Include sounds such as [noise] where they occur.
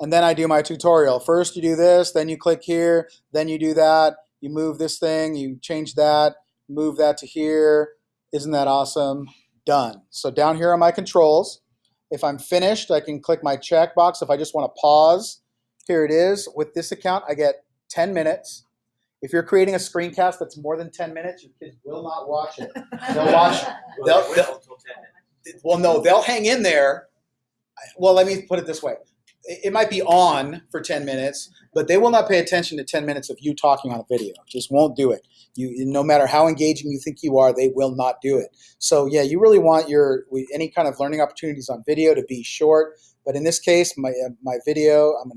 and then I do my tutorial. First you do this, then you click here, then you do that, you move this thing, you change that, move that to here. Isn't that awesome? Done. So down here are my controls. If I'm finished, I can click my checkbox. If I just want to pause, here it is. With this account, I get 10 minutes. If you're creating a screencast that's more than 10 minutes, your kids will not watch it. They'll [laughs] watch. They'll, they'll, well, no, they'll hang in there. Well, let me put it this way. It might be on for 10 minutes, but they will not pay attention to 10 minutes of you talking on a video. Just won't do it. You, no matter how engaging you think you are, they will not do it. So yeah, you really want your any kind of learning opportunities on video to be short. But in this case, my, uh, my video, I'm to